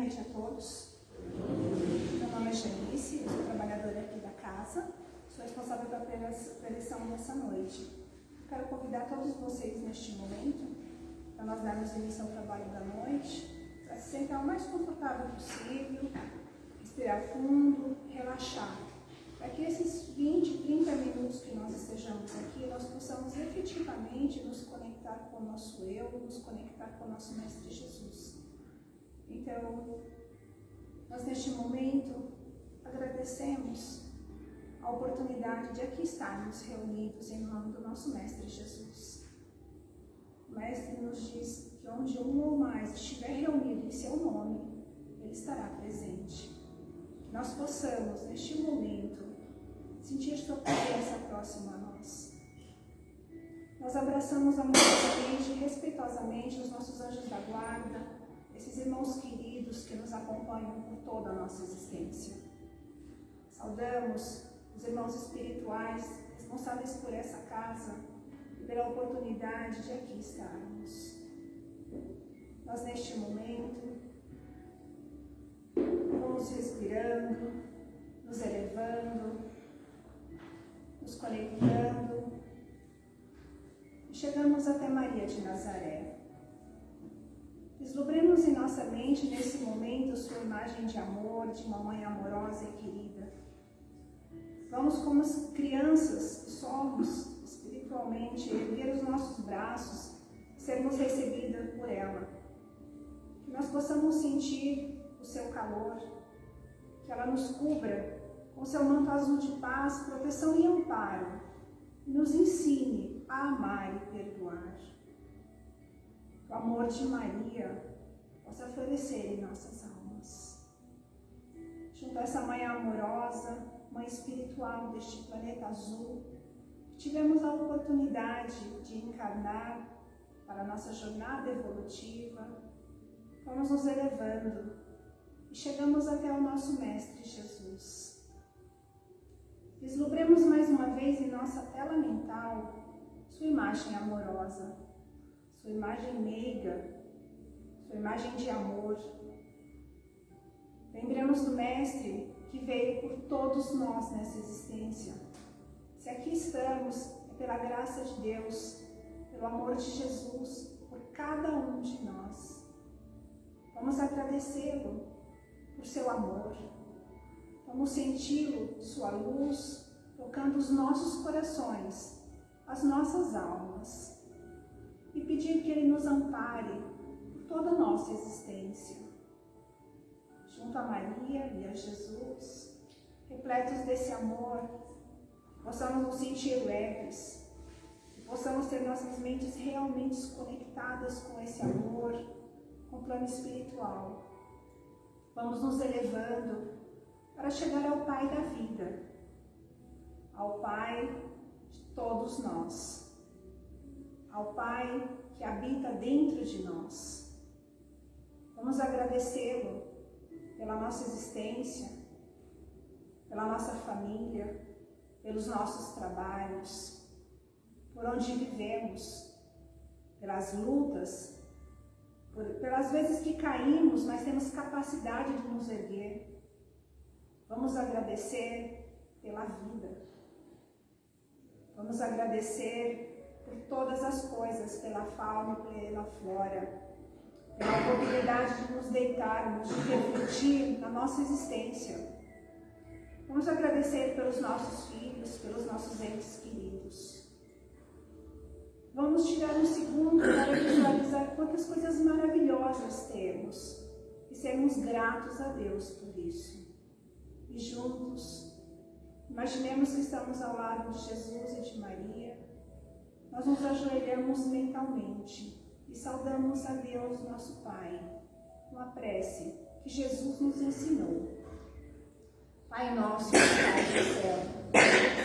noite a todos. Meu nome é Janice, eu sou trabalhadora aqui da casa, sou responsável pela preleção dessa noite. Quero convidar todos vocês neste momento para nós darmos início ao trabalho da noite, para se sentar o mais confortável possível, respirar fundo, relaxar. Para que esses 20, 30 minutos que nós estejamos aqui, nós possamos efetivamente nos conectar com o nosso eu, nos conectar com o nosso Mestre Jesus. Então, nós neste momento agradecemos a oportunidade de aqui estarmos reunidos em nome do nosso Mestre Jesus. O Mestre nos diz que onde um ou mais estiver reunido em seu nome, Ele estará presente. Que nós possamos, neste momento, sentir Sua presença próxima a nós. Nós abraçamos amorosamente e respeitosamente os nossos anjos da guarda, esses irmãos queridos que nos acompanham por toda a nossa existência. Saudamos os irmãos espirituais responsáveis por essa casa e pela oportunidade de aqui estarmos. Nós, neste momento, vamos respirando, nos elevando, nos conectando e chegamos até Maria de Nazaré. Vislumbremos em nossa mente, nesse momento, sua imagem de amor, de uma mãe amorosa e querida. Vamos, como crianças que somos, espiritualmente, erguer os nossos braços, sermos recebidas por ela. Que nós possamos sentir o seu calor, que ela nos cubra com seu manto azul de paz, proteção e amparo, e nos ensine a amar e perdoar o amor de Maria possa florescer em nossas almas. Junto a essa mãe amorosa, mãe espiritual deste planeta azul, tivemos a oportunidade de encarnar para a nossa jornada evolutiva, fomos nos elevando e chegamos até o nosso Mestre Jesus. Vislumbremos mais uma vez em nossa tela mental sua imagem amorosa, sua imagem meiga, sua imagem de amor. Lembramos do Mestre que veio por todos nós nessa existência. Se aqui estamos, é pela graça de Deus, pelo amor de Jesus, por cada um de nós. Vamos agradecê-lo por seu amor. Vamos senti-lo, sua luz, tocando os nossos corações, as nossas almas e pedir que Ele nos ampare por toda a nossa existência. Junto a Maria e a Jesus, repletos desse amor, possamos nos sentir leves, que possamos ter nossas mentes realmente conectadas com esse amor, com o plano espiritual. Vamos nos elevando para chegar ao Pai da vida, ao Pai de todos nós ao Pai que habita dentro de nós. Vamos agradecê-lo pela nossa existência, pela nossa família, pelos nossos trabalhos, por onde vivemos, pelas lutas, por, pelas vezes que caímos, mas temos capacidade de nos erguer. Vamos agradecer pela vida. Vamos agradecer por todas as coisas, pela fauna e pela flora, pela oportunidade de nos deitarmos, de refletir na nossa existência. Vamos agradecer pelos nossos filhos, pelos nossos entes queridos. Vamos tirar um segundo para visualizar quantas coisas maravilhosas temos e sermos gratos a Deus por isso. E juntos, imaginemos que estamos ao lado de Jesus e de Maria, nós nos ajoelhamos mentalmente e saudamos a Deus, nosso Pai, uma prece que Jesus nos ensinou. Pai nosso que estás no céu,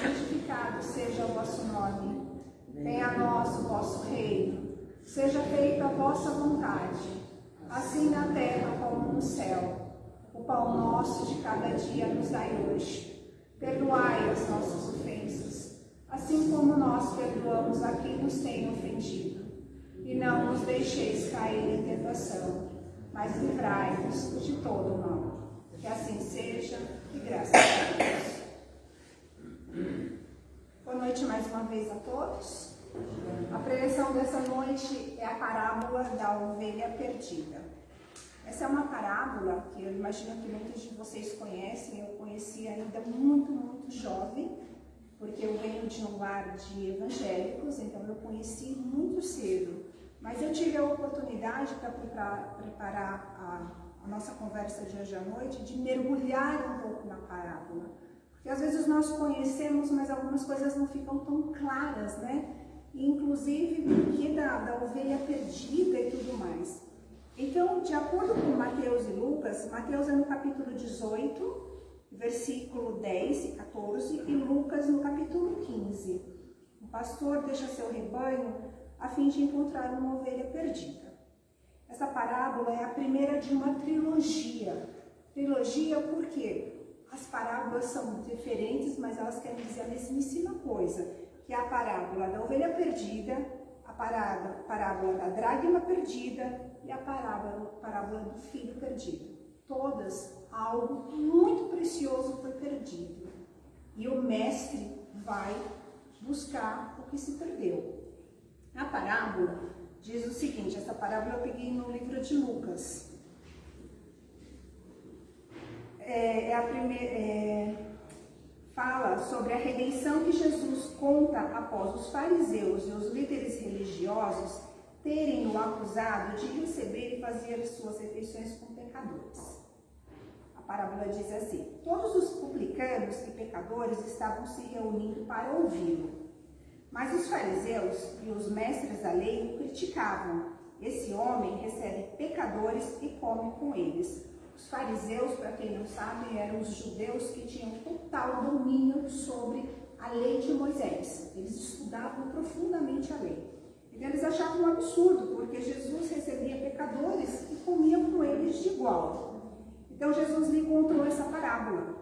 santificado seja o vosso nome. Venha a nós o vosso reino. Seja feita a vossa vontade, assim na terra como no céu. O pão nosso de cada dia nos dai hoje. Perdoai as nossas ofensas assim como nós perdoamos a quem nos tem ofendido. E não nos deixeis cair em tentação, mas livrai-nos de todo mal. Que assim seja, e graças a Deus. Boa noite mais uma vez a todos. A preleção dessa noite é a parábola da ovelha perdida. Essa é uma parábola que eu imagino que muitos de vocês conhecem, eu conheci ainda muito, muito jovem, porque eu venho de um lar de evangélicos, então eu conheci muito cedo. Mas eu tive a oportunidade para preparar, a, a, nossa conversa de hoje à noite, de mergulhar um pouco na parábola. Porque às vezes nós conhecemos, mas algumas coisas não ficam tão claras, né? Inclusive, que da, da ovelha perdida e tudo mais. Então, de acordo com Mateus e Lucas, Mateus é no capítulo 18, versículo 10 e 14, e Lucas no capítulo 15. O pastor deixa seu rebanho a fim de encontrar uma ovelha perdida. Essa parábola é a primeira de uma trilogia. Trilogia porque as parábolas são diferentes, mas elas querem dizer a mesmíssima coisa, que é a parábola da ovelha perdida, a parábola, parábola da dragma perdida e a parábola, parábola do filho perdido. Todas algo muito precioso foi perdido. E o mestre vai buscar o que se perdeu. A parábola diz o seguinte, essa parábola eu peguei no livro de Lucas. É, é a primeira, é, fala sobre a redenção que Jesus conta após os fariseus e os líderes religiosos terem o acusado de receber e fazer suas refeições com pecadores parábola diz assim: Todos os publicanos e pecadores estavam se reunindo para ouvi-lo. Mas os fariseus e os mestres da lei o criticavam. Esse homem recebe pecadores e come com eles. Os fariseus, para quem não sabe, eram os judeus que tinham total domínio sobre a lei de Moisés. Eles estudavam profundamente a lei. Então eles achavam um absurdo, porque Jesus recebia pecadores e comia com eles de igual. Então Jesus lhe contou essa parábola.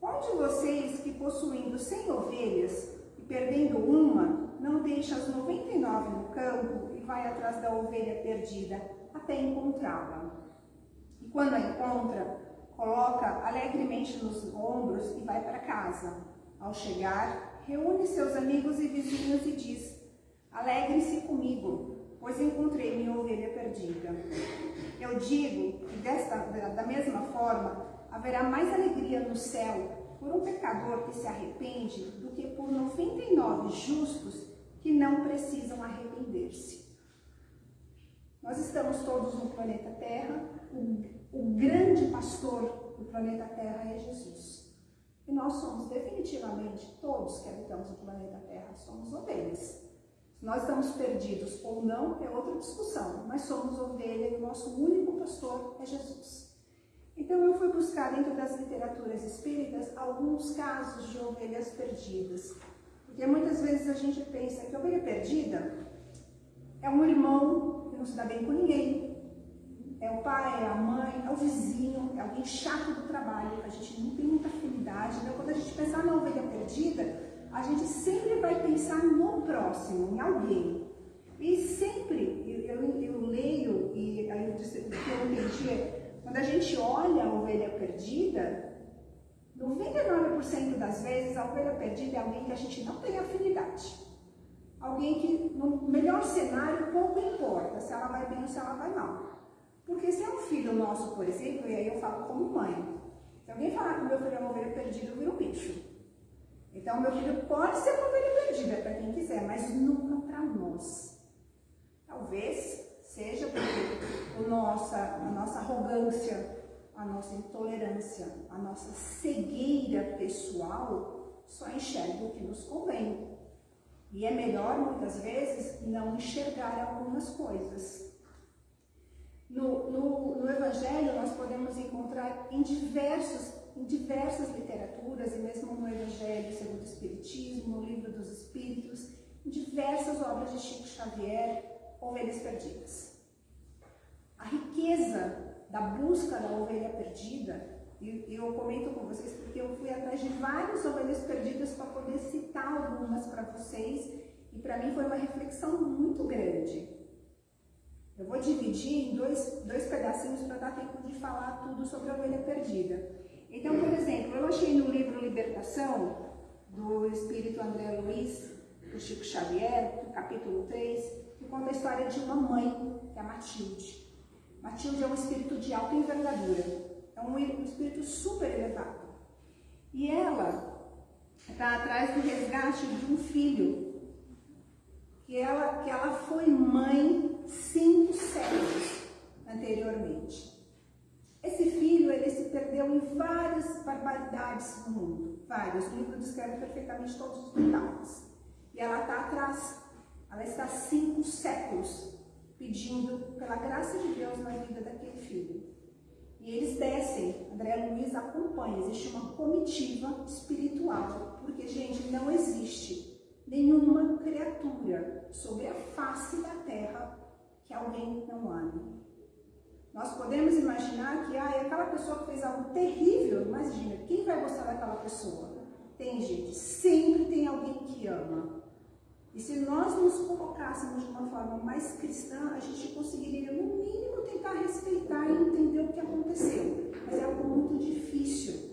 Qual de vocês que possuindo cem ovelhas e perdendo uma, não deixa as 99 no campo e vai atrás da ovelha perdida até encontrá-la? E quando a encontra, coloca alegremente nos ombros e vai para casa. Ao chegar, reúne seus amigos e vizinhos e diz: Alegre-se comigo, pois encontrei minha ovelha perdida. Eu digo que desta, da mesma forma haverá mais alegria no céu por um pecador que se arrepende do que por 99 justos que não precisam arrepender-se. Nós estamos todos no planeta Terra, o, o grande pastor do planeta Terra é Jesus. E nós somos definitivamente, todos que habitamos o planeta Terra, somos ovelhas. Nós estamos perdidos ou não é outra discussão, mas somos ovelha e o nosso único pastor é Jesus. Então eu fui buscar dentro das literaturas espíritas alguns casos de ovelhas perdidas. Porque muitas vezes a gente pensa que a ovelha perdida é um irmão que não se dá bem com ninguém, é o pai, é a mãe, é o vizinho, é alguém chato do trabalho, a gente não tem muita afinidade. Então quando a gente pensar na ovelha perdida, a gente sempre vai pensar no próximo, em alguém. E sempre, eu, eu, eu leio, e aí o que eu entendi é, quando a gente olha a ovelha perdida, 99% das vezes a ovelha perdida é alguém que a gente não tem afinidade. Alguém que, no melhor cenário, pouco importa se ela vai bem ou se ela vai mal. Porque se é um filho nosso, por exemplo, e aí eu falo como mãe, se alguém falar que meu filho é uma ovelha perdida, eu viro bicho. Então, meu filho pode ser ovelha perdida para quem quiser, mas nunca para nós. Talvez seja porque o nossa, a nossa arrogância, a nossa intolerância, a nossa cegueira pessoal só enxerga o que nos convém. E é melhor, muitas vezes, não enxergar algumas coisas. No, no, no Evangelho, nós podemos encontrar em diversos em diversas literaturas, e mesmo no Evangelho segundo o Espiritismo, no Livro dos Espíritos, em diversas obras de Chico Xavier, Ovelhas Perdidas. A riqueza da busca da ovelha perdida, e eu comento com vocês porque eu fui atrás de várias ovelhas perdidas para poder citar algumas para vocês, e para mim foi uma reflexão muito grande. Eu vou dividir em dois, dois pedacinhos para dar tempo de falar tudo sobre a ovelha perdida. Então, por exemplo, eu achei no livro Libertação, do Espírito André Luiz, do Chico Xavier, no capítulo 3, que conta a história de uma mãe, que é a Matilde. Matilde é um espírito de alta envergadura, é um espírito super elevado. E ela está atrás do resgate de um filho, que ela, que ela foi mãe cinco séculos anteriormente. Esse filho, ele se perdeu em várias barbaridades no mundo, vários. O livro descreve perfeitamente todos os detalhes. E ela está atrás, ela está cinco séculos pedindo pela graça de Deus na vida daquele filho. E eles descem, André Luiz acompanha, existe uma comitiva espiritual, porque, gente, não existe nenhuma criatura sobre a face da terra que alguém não ame. Nós podemos imaginar que ah, aquela pessoa que fez algo terrível, imagina, quem vai gostar daquela pessoa? Tem gente, sempre tem alguém que ama. E se nós nos colocássemos de uma forma mais cristã, a gente conseguiria, no mínimo, tentar respeitar e entender o que aconteceu. Mas é algo muito difícil.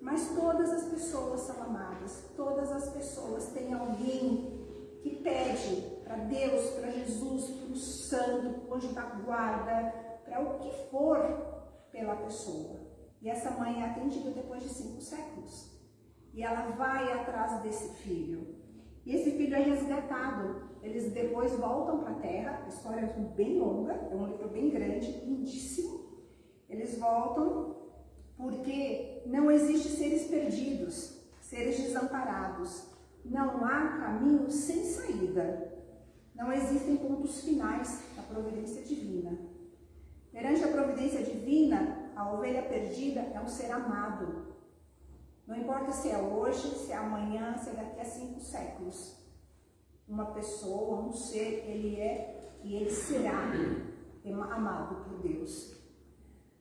Mas todas as pessoas são amadas, todas as pessoas têm alguém que pede para Deus, para Jesus, para o santo, para o anjo da guarda, para o que for pela pessoa. E essa mãe é atendida depois de cinco séculos. E ela vai atrás desse filho. E esse filho é resgatado. Eles depois voltam para a terra. A história é bem longa, é um livro bem grande, lindíssimo. Eles voltam porque não existe seres perdidos, seres desamparados. Não há caminho sem saída. Não existem pontos finais da providência divina. Perante a providência divina, a ovelha perdida é um ser amado. Não importa se é hoje, se é amanhã, se é daqui a cinco séculos. Uma pessoa, um ser, ele é e ele será amado por Deus.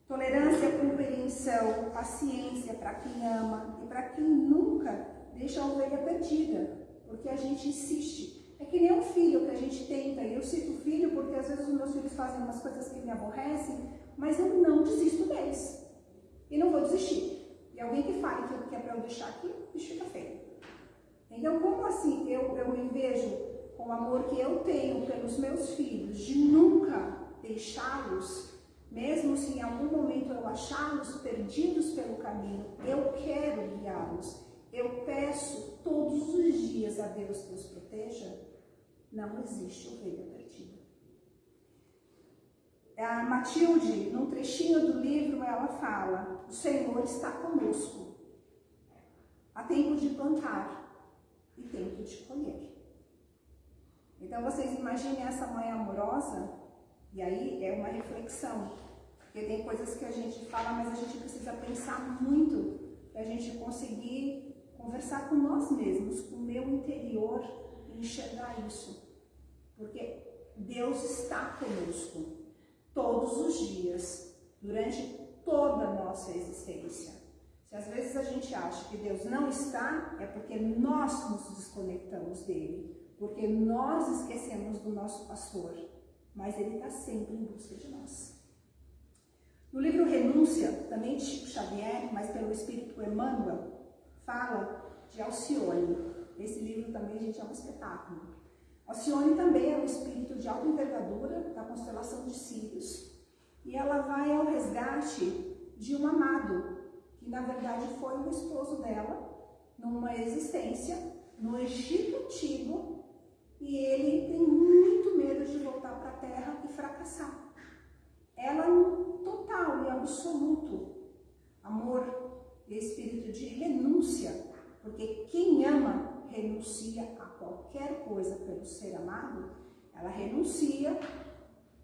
Tolerância, compreensão, paciência para quem ama e para quem nunca deixa a ovelha perdida, porque a gente insiste. É que nem um filho que a gente tenta, eu cito filho porque às vezes os meus filhos fazem umas coisas que me aborrecem, mas eu não desisto deles. E não vou desistir. E alguém que fale que é para eu deixar aqui, bicho fica feio. Então, como assim eu, eu me vejo com o amor que eu tenho pelos meus filhos, de nunca deixá-los, mesmo se em algum momento eu achá-los perdidos pelo caminho, eu quero guiá-los. Eu peço todos os dias a Deus que os proteja. Não existe ovelha perdida. A Matilde, num trechinho do livro, ela fala: O Senhor está conosco. Há tempo de plantar e tempo de colher. Então vocês imaginem essa mãe amorosa, e aí é uma reflexão, porque tem coisas que a gente fala, mas a gente precisa pensar muito para a gente conseguir conversar com nós mesmos, com o meu interior enxergar isso. Porque Deus está conosco todos os dias, durante toda a nossa existência. Se às vezes a gente acha que Deus não está, é porque nós nos desconectamos dele, porque nós esquecemos do nosso pastor, mas ele está sempre em busca de nós. No livro Renúncia, também de Chico Xavier, mas pelo Espírito Emmanuel, fala de Alcione. Esse livro também, gente, é um espetáculo. Alcione também é um espírito de alta envergadura da constelação de Sírios. E ela vai ao resgate de um amado, que na verdade foi o esposo dela, numa existência no Egito Antigo, e ele tem muito medo de voltar para a Terra e fracassar. Ela, no total e absoluto amor espírito de renúncia, porque quem ama renuncia a qualquer coisa pelo ser amado, ela renuncia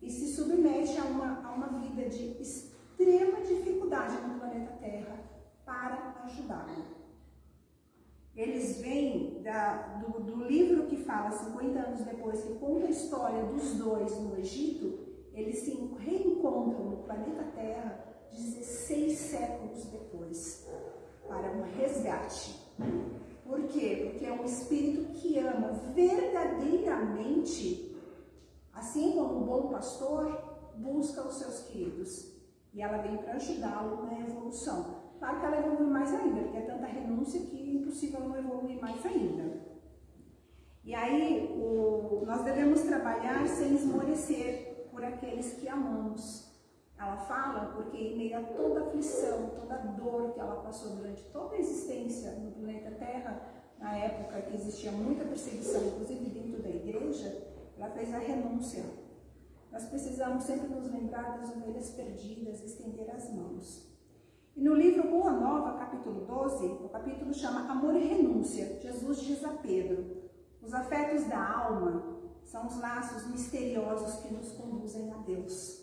e se submete a uma, a uma vida de extrema dificuldade no planeta Terra para ajudá-lo. Eles vêm da, do, do, livro que fala 50 anos depois, que conta a história dos dois no Egito, eles se reencontram no planeta Terra 16 séculos depois, para um resgate. Por quê? Porque é um espírito que ama verdadeiramente, assim como um bom pastor, busca os seus queridos e ela vem para ajudá-lo na evolução. Claro que ela evolui mais ainda, porque é tanta renúncia que é impossível não evoluir mais ainda. E aí, o, nós devemos trabalhar sem esmorecer por aqueles que amamos. Ela fala porque em meio a toda a aflição, toda a dor que ela passou durante toda a existência no planeta Terra, na época que existia muita perseguição, inclusive dentro da igreja, ela fez a renúncia. Nós precisamos sempre nos lembrar das ovelhas perdidas, estender as mãos. E no livro Boa Nova, capítulo 12, o capítulo chama Amor e Renúncia. Jesus diz a Pedro: Os afetos da alma são os laços misteriosos que nos conduzem a Deus.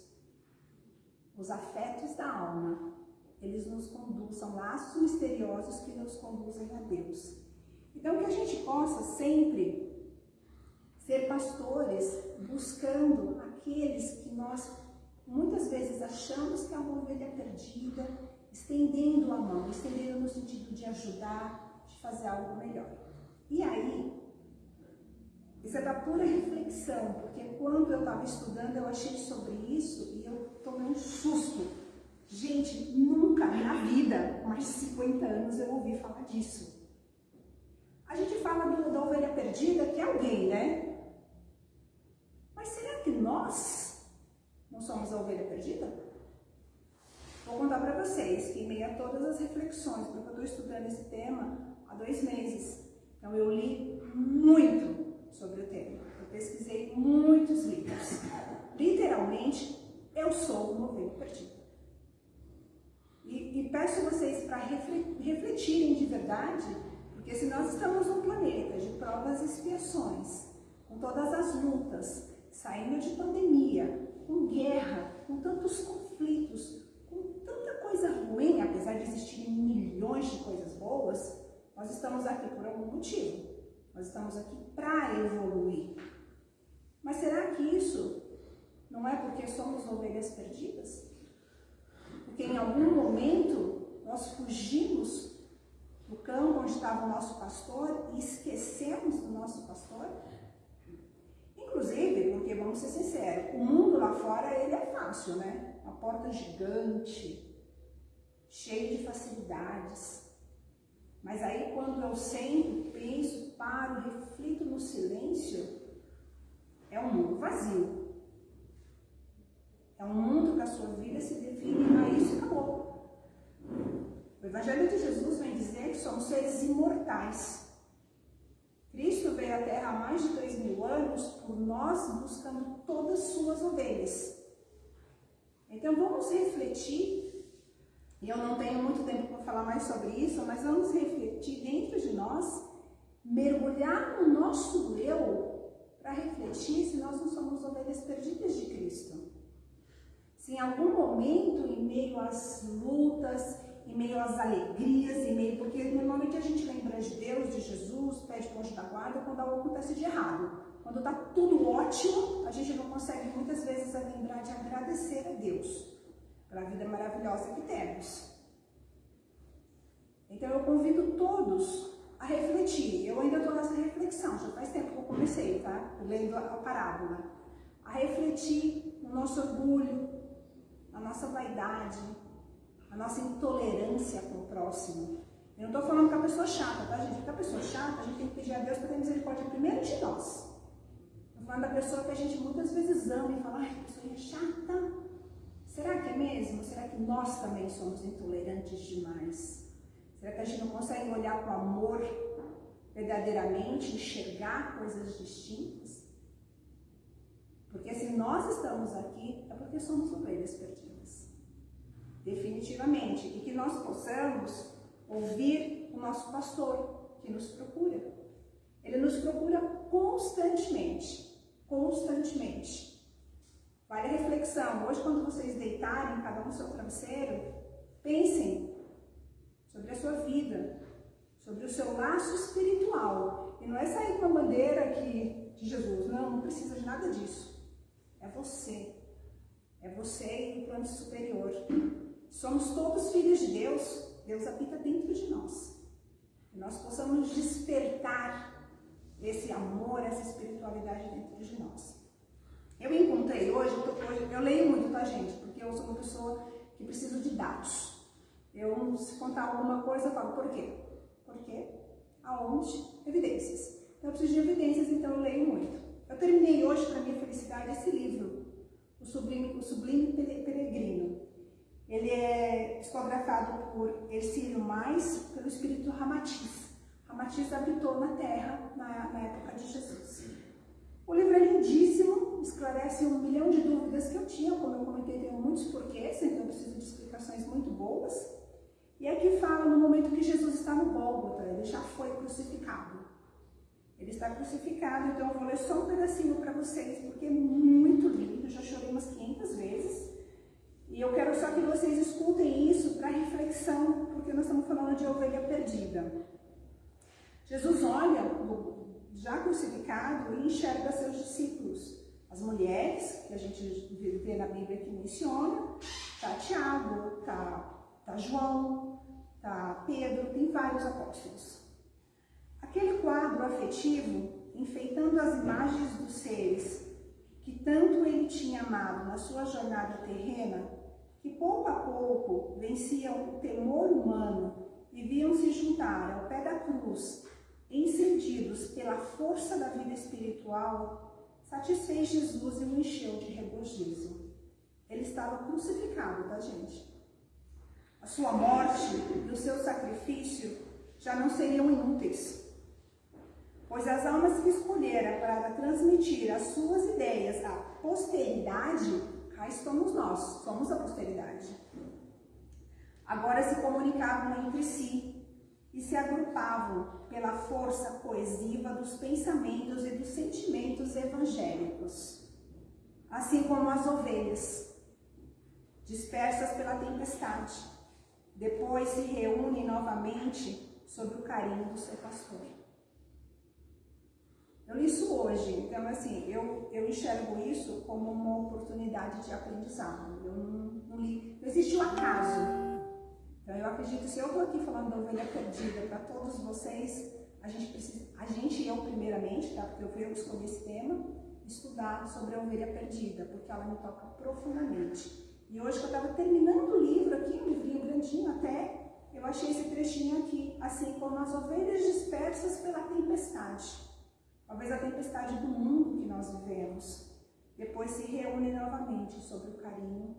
Os afetos da alma, eles nos conduzem, são laços misteriosos que nos conduzem a Deus. Então, que a gente possa sempre ser pastores buscando aqueles que nós muitas vezes achamos que é uma ovelha perdida, estendendo a mão, estendendo no sentido de ajudar, de fazer algo melhor. E aí, isso é da pura reflexão, porque quando eu estava estudando eu achei sobre isso e eu tomei um susto. Gente, nunca na vida, mais de 50 anos, eu ouvi falar disso. A gente fala do, da ovelha perdida, que é alguém, né? Mas será que nós não somos a ovelha perdida? Vou contar para vocês que em meio a todas as reflexões, porque eu estou estudando esse tema há dois meses, então eu li muito sobre o tema. Eu pesquisei muitos livros. Literalmente, eu sou uma ovelha perdida. E, e peço vocês para refletirem de verdade, porque se nós estamos num planeta de provas e expiações, com todas as lutas, saindo de pandemia, com guerra, com tantos conflitos, com tanta coisa ruim, apesar de existirem milhões de coisas boas, nós estamos aqui por algum motivo. Nós estamos aqui para evoluir. Mas será que isso não é porque somos ovelhas perdidas? Porque em algum momento nós fugimos do campo onde estava o nosso pastor e esquecemos do nosso pastor? Inclusive, porque vamos ser sinceros, o mundo lá fora ele é fácil, né? Uma porta gigante, cheia de facilidades. Mas aí quando eu sento, penso, paro, reflito no silêncio, é um mundo vazio. É um mundo que a sua vida se define a isso e acabou. O Evangelho de Jesus vem dizer que somos seres imortais. Cristo veio à Terra há mais de dois mil anos por nós, buscando todas suas ovelhas. Então vamos refletir, e eu não tenho muito tempo para falar mais sobre isso, mas vamos refletir dentro de nós, mergulhar no nosso eu, para refletir se nós não somos ovelhas perdidas de Cristo. Em algum momento, em meio às lutas, em meio às alegrias, em meio, porque normalmente a gente lembra de Deus, de Jesus, pede ponte da guarda quando algo acontece de errado. Quando está tudo ótimo, a gente não consegue muitas vezes lembrar de agradecer a Deus pela vida maravilhosa que temos. Então eu convido todos a refletir. Eu ainda estou nessa reflexão, já faz tempo que eu comecei, tá? Lendo a parábola. A refletir no nosso orgulho, na nossa vaidade, a nossa intolerância com o próximo. Eu não estou falando com a pessoa chata, tá, gente? Porque a pessoa chata, a gente tem que pedir a Deus para ter misericórdia primeiro de nós. Estou falando da pessoa que a gente muitas vezes ama e fala, ai, que pessoa é chata. Será que é mesmo? Será que nós também somos intolerantes demais? Será que a gente não consegue olhar com amor verdadeiramente, enxergar coisas distintas? Porque se nós estamos aqui, é porque somos ovelhas perdidas definitivamente, e que nós possamos ouvir o nosso pastor que nos procura. Ele nos procura constantemente, constantemente. Vale a reflexão. Hoje, quando vocês deitarem, cada um seu travesseiro, pensem sobre a sua vida, sobre o seu laço espiritual. E não é sair com a bandeira aqui de Jesus. Não, não precisa de nada disso. É você. É você e o plano superior. Somos todos filhos de Deus, Deus habita dentro de nós. Que nós possamos despertar esse amor, essa espiritualidade dentro de nós. Eu encontrei hoje, hoje, eu leio muito, tá gente? Porque eu sou uma pessoa que preciso de dados. Eu, se contar alguma coisa, eu falo, por quê? Por quê? Aonde? Evidências. Então, eu preciso de evidências, então eu leio muito. Eu terminei hoje, para minha felicidade, esse livro, O Sublime, o Sublime Peregrino. Ele é psicografado por Ercílio Mais, pelo espírito Ramatiz. Ramatiz habitou na terra na, na época de Jesus. O livro é lindíssimo, esclarece um milhão de dúvidas que eu tinha, como eu comentei, tenho muitos porquês, então eu preciso de explicações muito boas. E aqui fala no momento que Jesus está no Gólgota, ele já foi crucificado. Ele está crucificado, então eu vou ler só um pedacinho para vocês, porque é muito lindo, já chorei umas 500 vezes. E eu quero só que vocês escutem isso para reflexão, porque nós estamos falando de ovelha perdida. Jesus olha já crucificado e enxerga seus discípulos. As mulheres, que a gente vê na Bíblia que menciona, tá Tiago, tá, tá João, tá Pedro, tem vários apóstolos. Aquele quadro afetivo, enfeitando as imagens dos seres que tanto ele tinha amado na sua jornada terrena, que pouco a pouco venciam o temor humano e viam se juntar ao pé da cruz encendidos pela força da vida espiritual, satisfez Jesus e o encheu de regozijo. Ele estava crucificado, tá, gente? A sua morte e o seu sacrifício já não seriam inúteis, pois as almas que escolhera para transmitir as suas ideias à posteridade, cá estamos nós, somos a posteridade. Agora se comunicavam entre si e se agrupavam pela força coesiva dos pensamentos e dos sentimentos evangélicos, assim como as ovelhas, dispersas pela tempestade, depois se reúnem novamente sob o carinho do seu pastor. Eu li isso hoje, então assim, eu, eu enxergo isso como uma oportunidade de aprendizado. Eu não, não li, não existe um acaso então eu acredito, se eu estou aqui falando da ovelha perdida para todos vocês, a gente precisa, a gente eu primeiramente, tá? Porque eu fui eu escolhi esse tema, estudar sobre a ovelha perdida, porque ela me toca profundamente. E hoje que eu estava terminando o livro aqui, um livrinho grandinho até, eu achei esse trechinho aqui, assim como as ovelhas dispersas pela tempestade. Talvez a tempestade do mundo que nós vivemos. Depois se reúne novamente sobre o carinho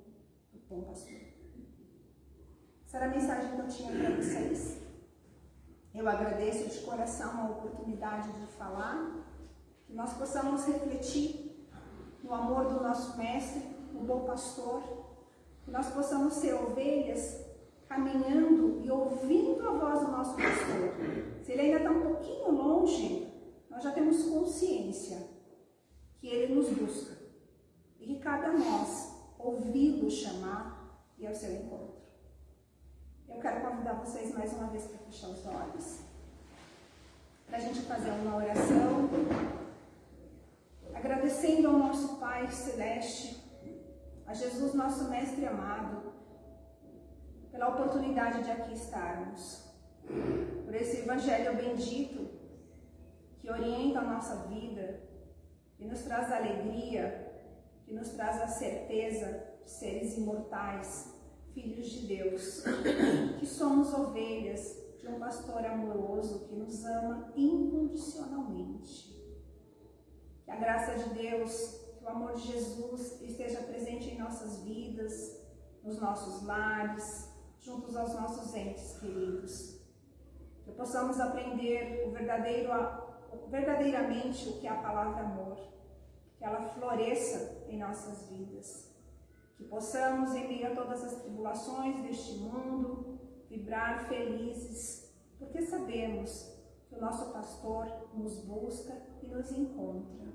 do bom pastor. Essa era a mensagem que eu tinha para vocês. Eu agradeço de coração a oportunidade de falar, que nós possamos refletir no amor do nosso Mestre, o bom pastor, que nós possamos ser ovelhas caminhando e ouvindo a voz do nosso pastor. Se ele ainda está um pouquinho longe, nós já temos consciência que ele nos busca e que cabe a nós ouvi-lo chamar e ao seu encontro. Eu quero convidar vocês mais uma vez para fechar os olhos, para a gente fazer uma oração, agradecendo ao nosso Pai Celeste, a Jesus, nosso Mestre amado, pela oportunidade de aqui estarmos, por esse Evangelho bendito que orienta a nossa vida, que nos traz alegria, que nos traz a certeza de seres imortais, filhos de Deus, que somos ovelhas de um pastor amoroso que nos ama incondicionalmente. Que a graça de Deus, que o amor de Jesus esteja presente em nossas vidas, nos nossos lares, juntos aos nossos entes queridos. Que possamos aprender o verdadeiro, verdadeiramente o que é a palavra amor, que ela floresça em nossas vidas. Que possamos, em meio a todas as tribulações deste mundo, vibrar felizes, porque sabemos que o nosso pastor nos busca e nos encontra.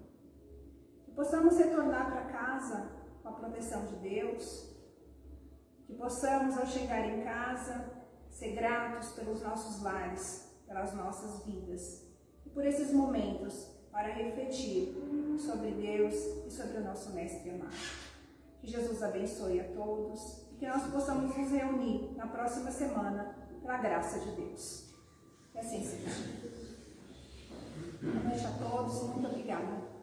Que possamos retornar para casa com a proteção de Deus, que possamos, ao chegar em casa, ser gratos pelos nossos lares, pelas nossas vidas e por esses momentos para refletir sobre Deus e sobre o nosso Mestre amado. Que Jesus abençoe a todos e que nós possamos nos reunir na próxima semana pela graça de Deus. Que assim seja. Boa noite a todos e muito obrigada.